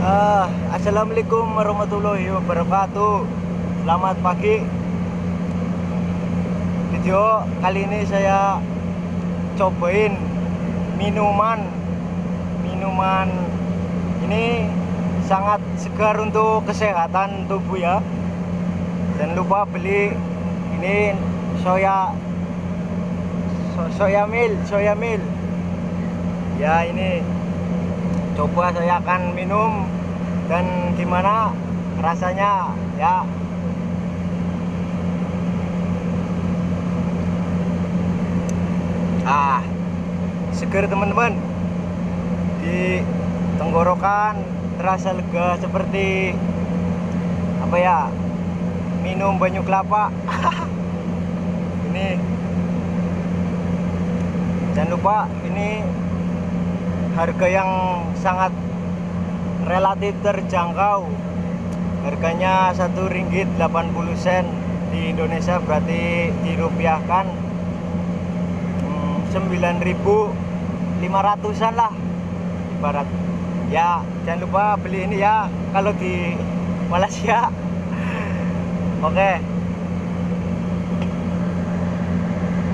Ah, Assalamualaikum warahmatullahi wabarakatuh. Selamat pagi. Video kali ini saya cobain minuman. Minuman ini sangat segar untuk kesehatan tubuh ya. Jangan lupa beli ini soya so, soya mil soya mil. Ya ini coba saya akan minum. Dan gimana rasanya? Ya. Ah seger teman-teman. Di tenggorokan terasa lega seperti apa ya? Minum banyu kelapa. Ini. Jangan lupa ini harga yang sangat relatif terjangkau. Harganya satu ringgit 80 sen di Indonesia berarti dirupiahkan hmm, 9.500an lah ibarat. Ya jangan lupa beli ini ya kalau di Malaysia. Oke